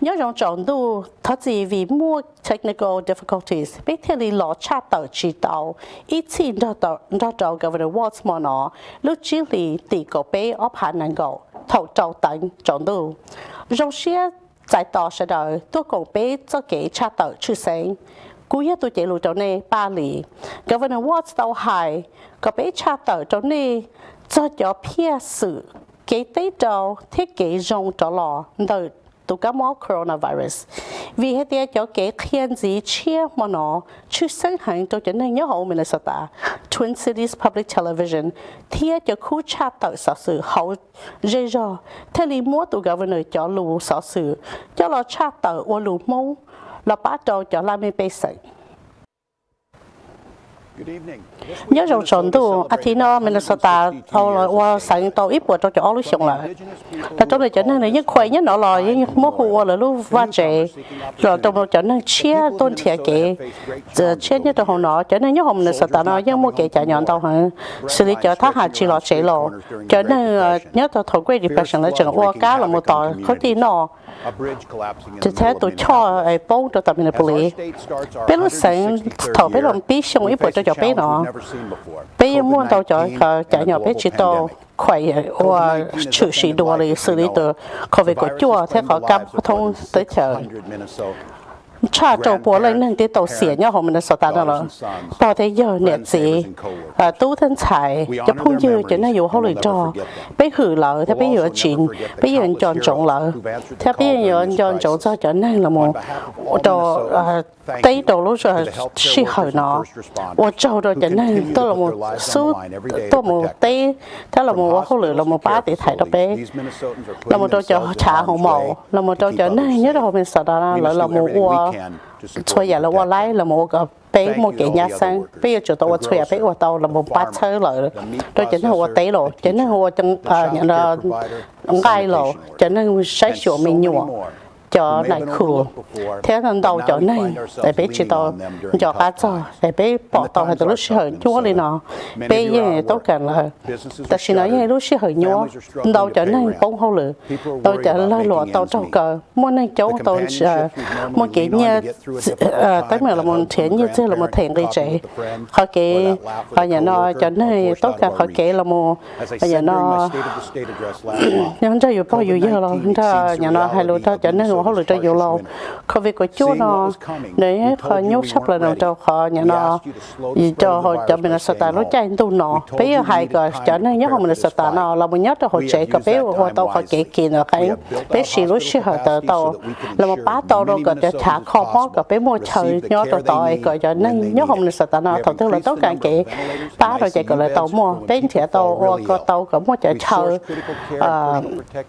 nhớ rằng chọn đủ thật gì vì mua technical difficulties biết thế thì lo cha tàu chỉ tàu ít xin ra tờ ra tàu governor Watts mà nó lúc chỉ li tỷ cổ bé ốp hà năng cầu thầu trâu tận chọn đủ rồi xe tại tàu sẽ đợi tôi cổ bé cho cái cha tàu chưa sinh cú nhất tôi chạy lùi chỗ này ba lì governor Watts tàu hài có bé cha tàu chỗ này cho cho phía sự cái tế đầu thiết kế rong cho lò đợi tụ cá coronavirus. Vì hết tiệt cho cái khiên gì chia mà nó chú sinh hành cho chân này nhớ hậu Minnesota. Twin Cities Public Television thiết cho khu cha tạo sở sự hậu dây dò thế lý mua tụ governor cho lù sở sự, cho lo cha tạo ô lù mông là bắt đầu cho làm mê bê sạch nhớ rằng chọn tu Athena Minnesota sau là qua sáng tàu ít bữa cho cho lúc xong lại. Là trong này cho nên là những khỏe nhất nó là mô hồ là lúc va chế rồi trong cho nên chia tôn thiệt cái giờ chia nhất trong nó cho nên nhớ hôm Minnesota nó những mua cái trả nhọn tàu hả? Xử lý cho thác hạt chỉ là chế lộ. cho nên nhớ tàu thầu Great Depression là chẳng qua cá là một tàu có tin nó chỉ thế tôi cho ai bông cho tầm này bùi biết lúc sáng thầu biết lòng biết xong ít bữa cho cho biết nó biết muốn tàu cho chạy nhỏ biết chỉ tàu khỏe và chủ sĩ đồ là xử lý từ có về của chùa thế họ cam thông tới chờ cha trâu bố lên nên cái tàu xỉa nhau họ mình đã sợ ta đó rồi. Tàu thấy giờ nè gì à tu thân xài cho phong dư cho nên dù hậu lì cho bây hử lợ thế bây giờ chuyện bây giờ chọn chọn lợ thế bây giờ chọn chọn cho cho nên là một đồ tây à, đồ lúc rồi si hở nó. ô châu đồ cho nên tôi là một số tôi một tây thế là một hậu lì là một ba để thải đó bé. Là một đồ cho trả hậu mẫu là một đồ cho nên nhớ đồ mình sợ đó là là một cho cho là qua lấy là một cái bé một cái nhà sang bé chỗ tôi thuê bé qua tàu là một bát chơi rồi tôi chính là qua tế rồi chính là qua trong nhận là ngay rồi chính là sấy chỗ mình nhua cho này khử thế lần đầu cho này để bé chỉ tao cho cá cho để bé bỏ tao hay lúc xí hơi chúa lên nó bé như tốt cả là ta xin nói như lúc xí hơi nhúa đầu cho này bông hậu lử đầu cho lai lụa tao trong cờ. Muốn này cháu tao muốn cái nhà tới mà là một thiện như thế là một thiện đi chạy họ cái họ nhà nó cho này tốt cả họ cái là một nhà nó nhưng cho dù bao nhiêu giờ rồi nhà nó hay lúc đó cho nên họ lựa cho nhiều lâu không vì có chú nó để họ nhốt sắp là nó cho họ nhà nó cho họ cho mình là sợ nó chạy tu nó bây giờ hai cái cho nên nhớ họ mình là sợ nó là mình nhớ cho họ chạy cái bé họ tàu họ chạy kia nó cái bé xì lúc xì họ tờ tàu là một bá tàu rồi cái cho thả kho mót cái bé mua chơi nhớ cho tàu cái cho nên nhớ họ mình là sợ nó thầu tức là tất cả cái bá rồi chạy cái là tàu mua bên thì tàu có tàu có mua chạy chơi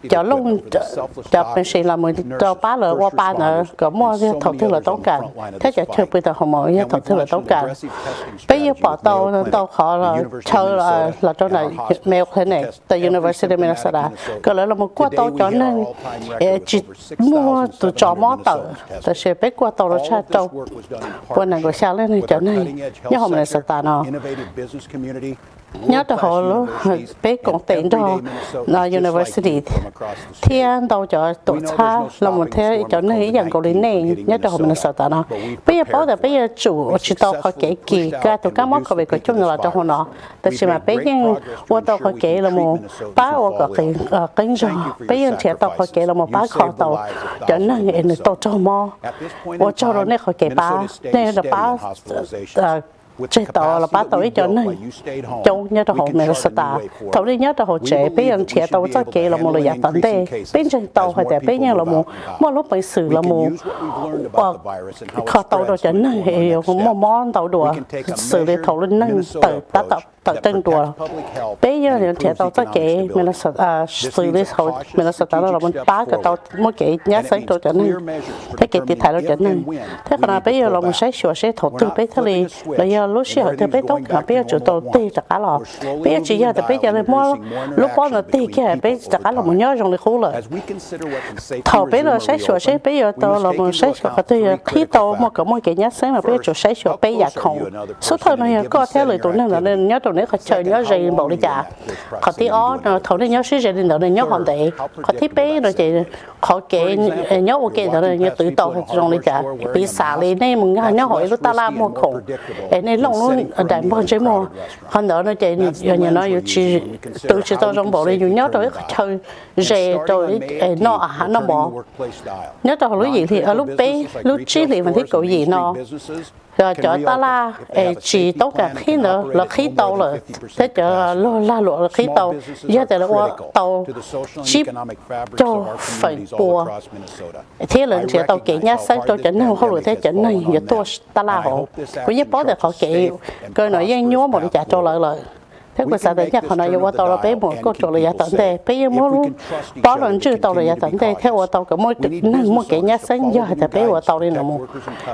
cho lúc cho mình xì là mình cho bá lỡ qua ba nữa có mua cái thầu thứ là tốt cả. thế cho chơi bây giờ họ mỗi cái thầu thứ là tốt cả. bây giờ bỏ tàu tàu khó là chơi là là trong này mail thế này tại University of Minnesota. Cái là một qua tàu cho nên chỉ mua từ cho mó tàu tại sẽ biết qua tàu nó cha tàu. qua này có sao lên này. cho nên nhớ hôm nay sẽ ta nó nhớ từ hồi lúc bé còn tiền cho là university. Thiên đâu cho tổ cha là một thế cho nên ý rằng cầu đến này nhớ từ hồi mình sợ ta nó bây giờ bảo là bây giờ chủ chỉ tao họ kể kỳ cái tụi các món có về cái chung là trong hồ nó tại vì mà bây giờ tôi tao họ kể là một ba ô cái cái kinh rồi bây giờ thì tao họ kể là một ba khó tao cho nên người tao cho mò. Tôi cho rồi này họ kể ba nên là ba chế tàu là ba tàu ít cho nên châu nhớ tàu hộ mình là ta. tàu đi nhớ tàu hộ chế bây giờ chế tàu cho kê là một loại tận đây bên trên tàu hay để bên nhau là một một lúc bây xử là một khó tàu đồ chấn này một món tàu đùa. Xử lý tàu lên nâng tự ta tập tự tên đùa bây giờ thì chế tàu cho kê mình là à xử lý tàu mình là ta là một ba cái tàu một cái nhớ sáng đồ chấn này thế cái thì thay đồ chấn này thế còn bây giờ là một sai sửa sai thổ tư bây giờ là giờ lúc xưa thì bây tốt cả bây giờ chủ đầu tư tất cả là bây giờ chỉ giờ thì bây giờ là mua lúc bao giờ tiền kia bây giờ tất cả là một nhớ lịch khổ rồi thầu bây giờ sai sửa sai bây giờ tao là một sai sửa cái thứ khi tao một cái một cái nhớ sáng mà bây giờ chủ sai sửa bây giờ không số thời này có theo lời tụi nên là nên nhớ tụi nếu có chơi nhớ gì bộ đi chả. Có tí ó, nó thầu nên nhớ sĩ gì nữa nhớ hoàn tệ có tí bé rồi chị khó kể nhớ ok rồi nhớ tự tàu trong đi chả. Bị xả lên nên mình nhớ hỏi lúc ta làm mua khổ. Nên lòng luôn đại bao chế mua họ đỡ nó chị giờ nhà nó chỉ tự chỉ tôi trong bộ đi nhớ rồi chơi gì rồi nó à nó bỏ. Nhớ tao lúc gì thì ở lúc bé, lúc chi thì mình thích cậu gì nó rồi cho ta la chỉ tốt cả khi nữa là khí tàu rồi. thế cho lo la lụa là khí tàu. giờ thì là tàu chip cho phải bùa. thế là chỉ tàu kỹ nhá sáng cho chỉnh không không được thế chỉnh này giờ tôi ta la họ cũng như bó được họ kỹ cơ nói dân nhúa một trả cho lợi lợi pe ko sa da ya khona yo wa tolo pe mo ko tolo ya tante pe ye mo lu pa lon chu tolo ya tante theo wa tao ka mo nan mo ke nya san giờ ta pe wa tao đi nào mo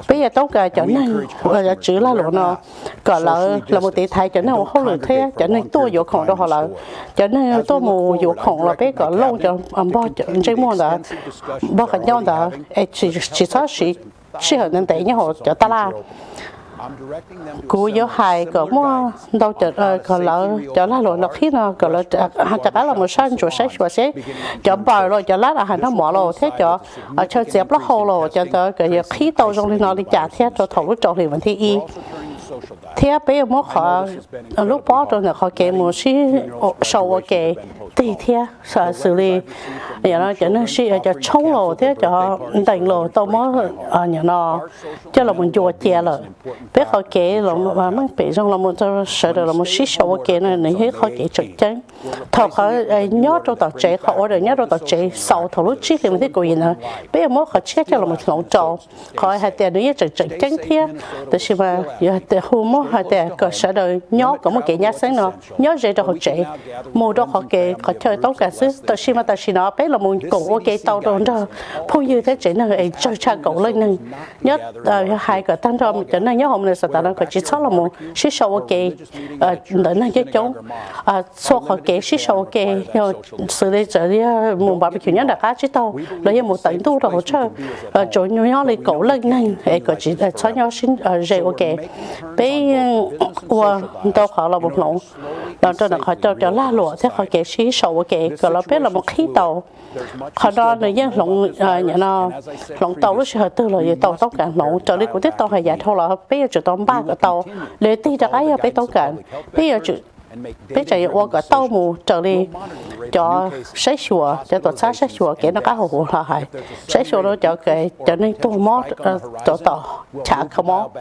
pe giờ tao ka cho nan wa ya chữ la lo no ka là la mo te thai cho nan không được thế cho nan tôi yo khong do họ là cho nan tôi mo yo khong là pe ka lâu cho am bo cho je mo là bo ka nhau là, chỉ chỉ sao chỉ chỉ da e chi chi cho ta là cú yếu hài có mua đâu chợ ờ có lỡ chợ lá rồi nó khi nào có lỡ chợ cá là một sản chủ sách và sẽ chợ bò rồi chợ lá là hàng nó mỏ rồi. Thế chợ ở chơi dẹp nó hồ rồi chợ tới cái khí tàu trong đi nó đi trả thế cho thầu lúc trồng thì vẫn thi y. Thế bây giờ mất họ lúc bỏ rồi là họ kể một xí sầu kể tì theo sợ xử lý. Nhà nó cho nó xì cho chống lộ thế, cho đánh lộ tao mới ở nhà nó cho là mình chùa che rồi biết họ kể là mà mắc bị trong là mình sợ được là mình xí sợ họ kể này này hết họ kể trực chân thọ họ nhớ trong tàu trẻ họ ở đây nhớ trong tàu trẻ sau thọ lúc trước thì mình thấy cô gì nữa. Bây giờ mới họ chết cho là một lộn trộn. Họ hai tiền nữa trực trực chân thia. Tức là mà, giờ tiền hôm mới hai tiền cơ sở đời, nhớ cũng một cái nhà sáng nào nhớ dễ cho họ trẻ. Mua cho họ kể có chơi tốt cả xứ. tôi xin mà ta xin nó bé là muốn cổ ok tàu đồn đó phun như thế chỉ là ấy cho cha cổ lên nâng nhớ ờ, hai cái tăng rồi chỉ là nhớ hôm nay sao ta đang có chỉ số là muốn. Xí số ok. Ờ, đến là cái chúng số họ kể xí số ok rồi xử lý trở đi ờ, muốn bảo bị kiểu nhất là cá chỉ tàu lấy một tấn tu rồi chơi chỗ nhau nhau lấy cổ lên nâng ấy có chỉ là cho nhau xin dễ ok. bé qua tao họ là một nụ đó cho nó khỏi cho cho la lụa thế khỏi kể xí sầu kể còn là biết là một khí tàu. Họ đó là dân lộng nhà nó lộng tàu lúc họ tư là tàu tàu cả lộng cho đi cũng tiếp tàu hay giả thôi là bây giờ chỉ tàu ba cái tàu. để đi cho cái bây tàu cả bây giờ chỉ bây giờ qua cái tàu mù trở đi, cho sấy sủa, cho tổ xã sấy sủa cái nó cá hồ là hay sấy sủa nó cho cái cho nên tu mót ờ, tổ tổ chả không mót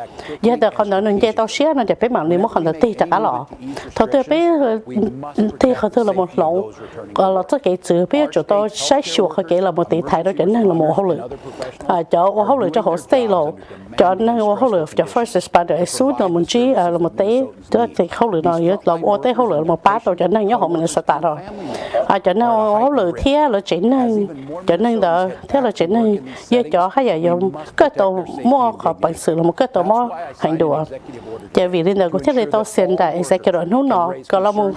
giờ từ không nói nên chơi tao xé nó để bé mạng đi mót không được tì chả cá lọ. Thôi tôi bé tì không tôi là một lỗ. Còn là tất cái chữ bé cho tôi sấy sủa cái là một tỷ thái đó chính là một hậu lực à cho hậu lực cho họ stay lộ. Cho nên hậu lực cho first responder số là một chi ờ, là một tỷ đó thì hậu lực nó là một tới hậu lửa một bát rồi cho nên nhớ hộ mình sẽ tạ rồi. À cho nên hậu lửa thế là chính nên, cho nên đó thế là chính nên giờ chó hay là dùng cái tàu mua họ bằng sự là một cái tàu mua hành đùa cho vì nên là có thể là tàu xin đại executive nó nó có là một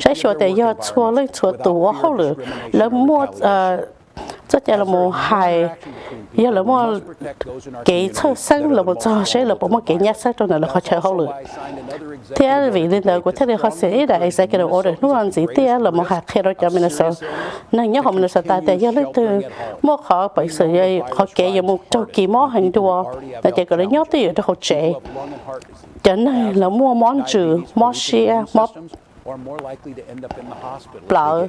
sẽ cho tới giờ xua lên xua tổ hậu lửa. Là mua rất là một hài giờ là một cái sơ sinh là một trò sẽ là một cái nhát sắc trong này là họ chơi hậu lực thế vì nên là của thế thì họ sẽ là executive order nó làm gì thế là một hạt khi đó cho mình sợ nên nhớ họ mình sợ tại tại giờ lấy từ một họ bị sự gì họ kể về một châu kỳ món hành đùa tại chỉ có lấy nhớ tới đó họ trẻ. Cho nên là mua món trừ món xe món lợ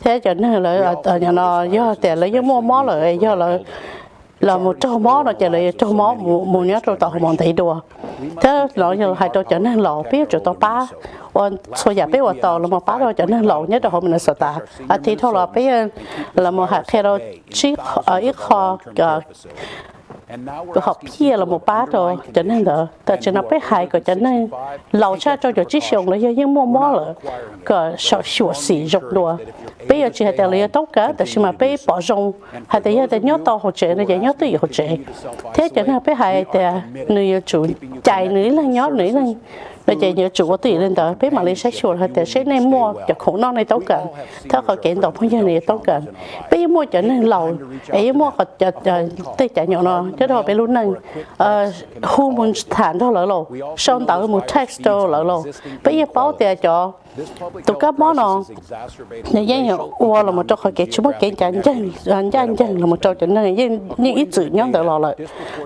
thế cho nên là ở nhà nó do tiền lấy cái mua mó lại do là là một trâu mó nó chỉ là trâu mó một nhớ trâu tàu mòn thấy đùa. Thế nó giờ hai trâu trở nên lọ biết trâu tàu ba còn số nhà biết ว่า tàu là một bá rồi trở nên lọ nhất là hôm nay sợ ta à thì thôi là biết là một hạt khi đó chỉ ở ít kho cái học kia là một bát rồi. cho nên là tại cho nó bé hại cái cho nên lâu cha cho cho chiếc xong là những mua mua là cái sợ sửa xỉ dục đùa. bây giờ chỉ là lấy tốt cả tại mà bé bỏ rong? Hay tại giờ nhớ to hỗ trợ là nhớ tới hỗ trợ. thế cho nên bé hại thì người chủ chạy nữ là nhớ nữ là bây giờ nhớ chủ có tỷ lên đó biết mà lên sách chuột hay để sách này mua cho khổ non này tốt cần theo họ kiện đồ phong nhân này tốt cần bây mua cho nên lầu ấy mua khỏi cho tây trả nhỏ nó chứ đâu bây lúc này. Ờ, Khu muốn thản đó lỡ lộ. Xong tạo một text đó lỡ lộ. Bây giờ báo tiền cho tụ các món nó nhà dân hiểu qua là một chỗ khỏi kiện, chúng mất cái chân chân chân chân là một chỗ cho nên những ít chữ nhóm đỡ lò lại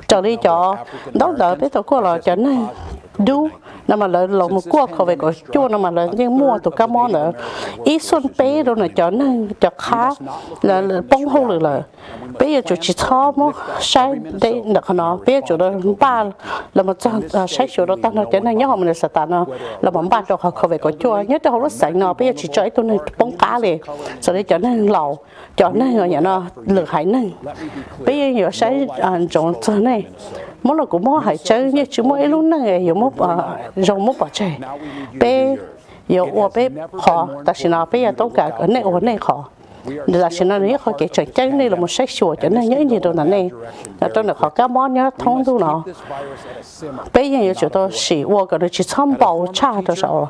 trở đi cho đó đỡ biết tôi qua là cho nên du nằm mà lại lồng một cua khẩu về có chua nằm mà lại nhưng mua tụ cá món nữa. Ít xuân bé rồi này cho nên cho khá, là bông hô rồi là bây giờ chủ chỉ thao mua sai đây là nó. Bây giờ chủ đó ba, là một trang à, sai chủ đó tăng nó cho này nhớ họ mình sẽ tăng nó, là một ba cho họ khẩu về của chua. Nhớ cho họ nó sạch nó, bây giờ chỉ cho ấy tôi nên bông cá liền. Sau đấy cho này lẩu cho này rồi nhà nó, lửa hải nên bây giờ nhiều sai à, trồng này mỗi lần cũng mỗi hải chơi như chú mỗi lúc nãy nhiều mỗi rồng mỗi bỏ chơi. Bé giờ ô bé khó. Ta xin nói bé giờ tốt cả, cái này ô này khó là xin nói nếu họ kể chuyện chân này là một sách sủa cho nên nhớ gì đâu là này là tôi được họ các món nhớ thông tu nó. Bây giờ chúng tôi chỉ vô cái đó, chỉ tham bảo cha đó sao?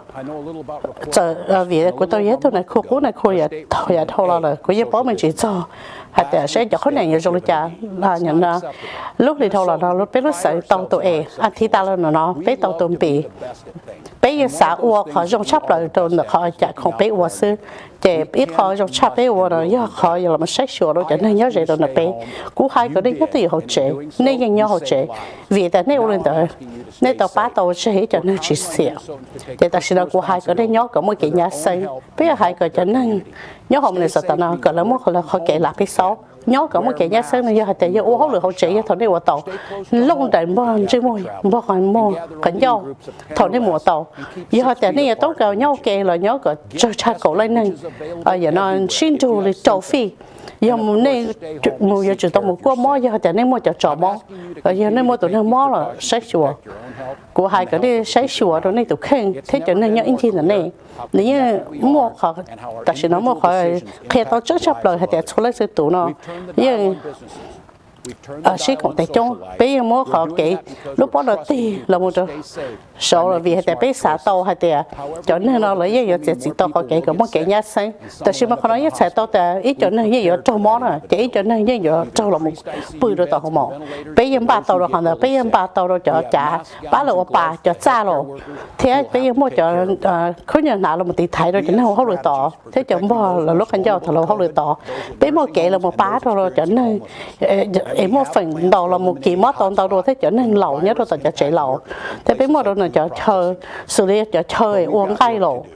Giờ ờ, vì của tôi nhớ tôi này, khu khu này, khu nhà thôi nhà thôi là rồi của nhà bố mình chỉ cho. Hạt để sẽ cho khối này nhiều rồi cha. Là nhận là lúc thì thôi là nó lúc biết lúc sợ tàu tụi e anh thi ta là nó biết tàu tụi bị bây giờ xã ua khó dùng chấp lại đồ nữa, khó chạy, không biết ua sư chị biết khó dùng chấp biết ua rồi, nhớ khó giờ là một sách sửa rồi cho nên nhớ gì rồi là bé. Cú hai cái đấy nhất thì họ trẻ nhớ họ trẻ vì tại nên uo tới nên tàu ba tàu sẽ cho nên chỉ xỉa. Thì ta sẽ là cú hai cái đấy nhớ có một cái nhà xây bây giờ hai cái cho nên nhớ hôm nay sợ ta nào cái là một là họ kể lại cái sáu nhớ cả một cái nhà xây này, giờ tại giờ ô hậu được hậu chế thằng này của tàu. Lúc đấy mua chơi mua mua còn mua cần nhau. Thằng này mua tàu. Giờ tại này tốt cả nhau kề là nhớ cả cho cha cậu lên này ở giờ nó xin chủ là tàu phi giờ một nên một giờ chỉ tao một qua mò giờ tại nên mua cho trò mò giờ nên mua tụi nó mò là sách chùa. Của hai cái đi sách chùa đó nên tụi khen, thế cho nên nhớ in chi là này. Nếu như mua họ tại sao nó mua họ khi tao trước chấp lời, hay để số lấy sự tụ nó. Nhưng sĩ còn tại trong bây giờ mua họ kỹ. Lúc đó là tì là một chỗ số là vì tại bây xã tàu hay tại cho nên nó lấy giờ chỉ chỉ tàu họ kỹ cũng muốn kỹ nhá sinh tại sao mà họ nói xã tàu tại ít cho nên giờ trâu món à. Chỉ ít cho nên giờ trâu là một bự rồi tàu họ mỏ bây giờ ba tàu rồi họ là bây giờ ba tàu rồi cho trả ba là ba cho cha rồi thế bây giờ mua cho ờ, khối nhà nào là một tỷ thái rồi cho nên không được tỏ. Thế cho mua là lúc anh giao thằng lâu không được tỏ. Bây mua kỹ là một bá rồi cho nên ờ, em một phần đầu là một kỳ mất tao tao rồi thế trở nên lẩu nhất, rồi tao trở chạy lẩu thế bé một rồi là trở chơi, xử lý, trở chơi, uống cay lẩu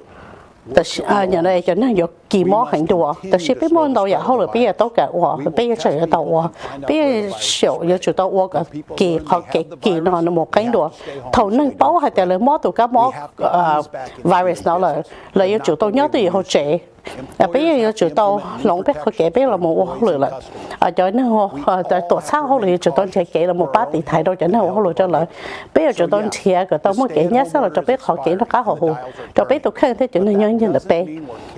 tao à nhà này trở nên dục kỳ mô hành đồ đó sẽ biết môn đầu giờ hậu là bây giờ tao cả ủa, bây giờ chạy tao ủa. Bây giờ sửa giờ chủ tao ủa cả kỳ họ cái kỳ nó nó một cái đồ. Thầu nâng bao hay tại ờ, là mô tụ cá mô virus nó là là giờ chủ tao nhớ từ hậu trẻ à ờ, bây giờ chủ tao lòng biết kể biết là một ờ, hậu lửa là ở chỗ nó họ tổ sao hậu lửa chủ tao chạy kể là một ba tỷ thái đâu cho nó hậu lửa cho lợi bây giờ chủ tao chia cái tao muốn kể nhớ sao là cho biết họ kể nó cá họ hù. Cho biết tụi khen thế chuyện này nhân nhân là bé.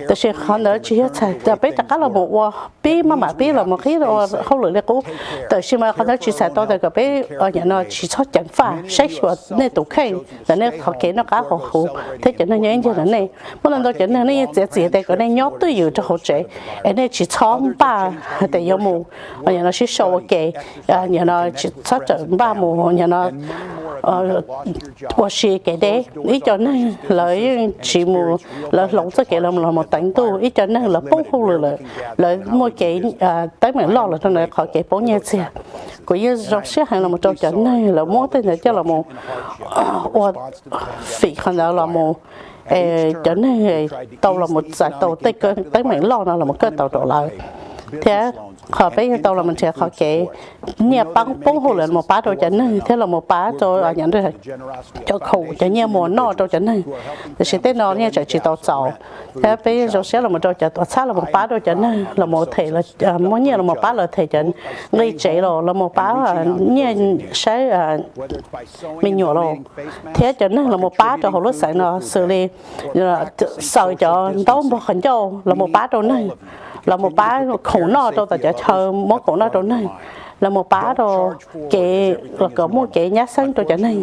Tôi sẽ khó họ nói chỉ là cho biết tất cả là một ô biết mà mà biết là một khi là họ lửa đấy cũngแต่是mà họ nói chỉ sai tàu cái biết ở nhà nó chỉ cho chẳng pha sai sửa nên tụi khen là nên họ kể nó cá họ hồ thế cho nên nhân nhân là này mỗi lần tôi cho nên này chỉ chỉ để cái này nhớ tôi yêu cho hỗ trợ anh ấy chỉ chọn ba để yêu mù nhà nó chỉ sâu cái nhà nó chỉ phát triển ba mù nhà nó Ờ, tôi sẽ cái đấy. Ý cho nên lợi chỉ mù là lồng cho cái là một tánh tu ý cho nên là bông hô là là mỗi cái à, tới mình lo là thằng này khỏi cái bông nhẹ xe. Của yêu dòng xe hàng là một trò chấn này là mỗi tên là cho là một ờ, phỉ khăn là một. Cho nên tàu là một giải tàu tới cái tới mảnh lo nó là một cái tàu trở lại thế họ bây giờ tàu là mình sẽ họ kể. Nhà băng bông hồ là một bá đồ chấn này thế là một bá rồi ở nhận được cho khẩu cho nhà mùa nọ đồ chấn này thì sẽ tới nọ nha chạy chỉ tàu sầu thế bây giờ sẽ là một đồ chấn tàu xa là một bá đồ chấn này là một thể là à, mỗi nhà là một bá là thể chấn gây chế rồi là một bá là nhà sẽ à, mình nhỏ rồi thế chấn này là một bá cho họ lúc sáng nó xử lý à, sợ cho đâu một khẩn châu là một bá đồ này là một bá khổ nó cho ta chờ món khổ nó chỗ này. Là một bá đồ kệ là cỡ một kệ nhát xanh cho chỗ này.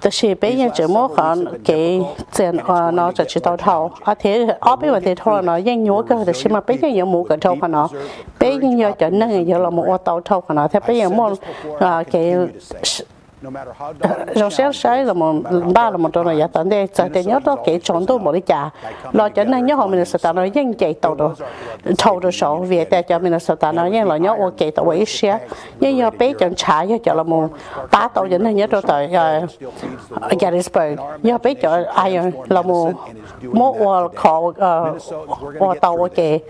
Ta chỉ bây giờ chỉ một khoản kệ tiền nó chỉ chỉ tàu thầu. À thế ở bên ngoài thế thôi, nó dân nhúa cơ thì chỉ mà bây giờ nhớ mua cái thầu của nó bây giờ chỗ này, giờ là một tàu thầu của nó. Thế bây giờ một kệ rồi sẽ sai là một ba là một trong này tận đây giờ thì nhớ đó kể chọn tôi một cái trà lo cho nên nhớ họ mình sẽ tận nói nhưng chạy tàu rồi tàu rồi sổ về ta cho mình sẽ tận nói nhưng là nhớ ok tàu ấy xe nhưng nhớ bé chọn trà cho cho là một ba tàu giờ nên nhớ đó tại Gettysburg. Nhớ bé chọn ai là một một world call ở tàu ok.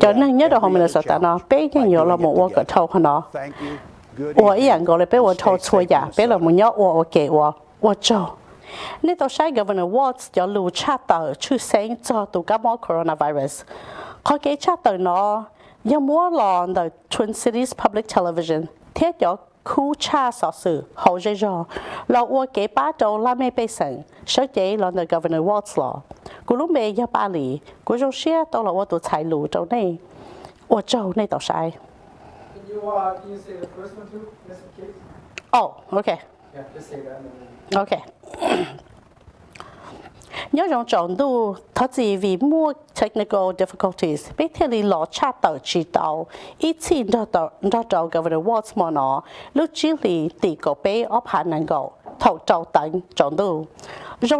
cho nên nhớ đó họ mình sẽ tận nói bé nhớ là một world call nó 我一样过来俾我拖错呀，俾了冇有我我给我我做。呢度西 Governor Watts 有路测到出声咗到感冒 coronavirus，佢几测到呢？有冇浪到 Twin Cities Public Television 贴咗酷查索事后咗咗，落我几把到拉咩俾成，所以浪到 Governor Watts 咯。古鲁尾一巴里，古种些到落我度踩路做呢，我做呢度西。 You, uh, can you say the first one too, just in case? Oh, okay. Yeah, just say that. Then... Okay. nhớ rằng chọn đủ thật gì vì mua technical difficulties biết thế li lo chat tàu chỉ tàu ít chi đó tàu đó tàu governor Watts mà nó lúc chỉ li tỷ cổ bé ở hạn năng cầu thầu tàu tận chọn đủ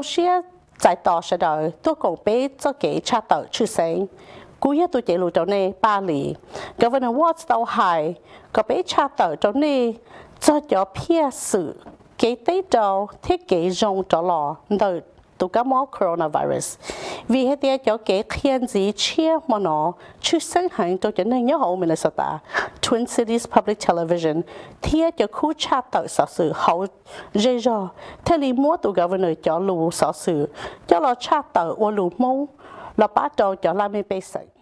xe tại tàu sẽ đợi tôi cổ bé cho cái chat tàu chữ sinh cú hết tôi chạy lùi trong này, ba lì. Governor Watts tàu hai có bé cha tờ trong này. Cho cho phía sự cái tế đầu thiết kế rong cho lò. Đời tụ cá mó coronavirus. Vì hết tiệt cho cái khiên gì chia mà nó chưa sinh hành cho chân nên nhớ hậu Minnesota. Twin Cities Public Television tiệt cho khu cha tờ sở sự hậu dễ dò thế lý mua tụ governor cho lù sở sự. Cho lo cha tờ ô lù mông là bắt đầu cho làm bê basic